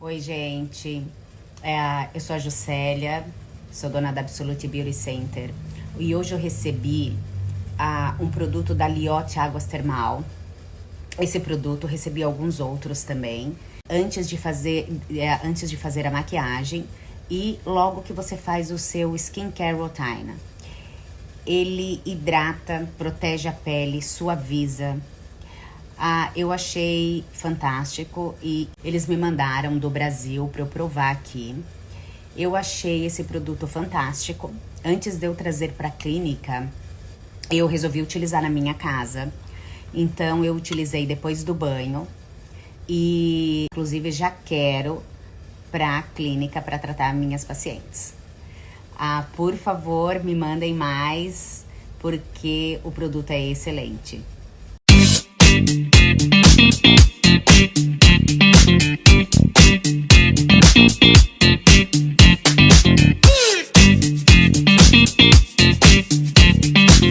Oi, gente. É, eu sou a Juscelia, sou dona da Absolute Beauty Center. E hoje eu recebi uh, um produto da Liotte Águas Termal. Esse produto, recebi alguns outros também. Antes de fazer, é, antes de fazer a maquiagem e logo que você faz o seu skincare routine. Ele hidrata, protege a pele, suaviza, ah, eu achei fantástico e eles me mandaram do Brasil para eu provar aqui. Eu achei esse produto fantástico. Antes de eu trazer para a clínica, eu resolvi utilizar na minha casa. Então eu utilizei depois do banho e inclusive já quero para a clínica para tratar minhas pacientes. Ah, por favor, me mandem mais porque o produto é excelente. Thank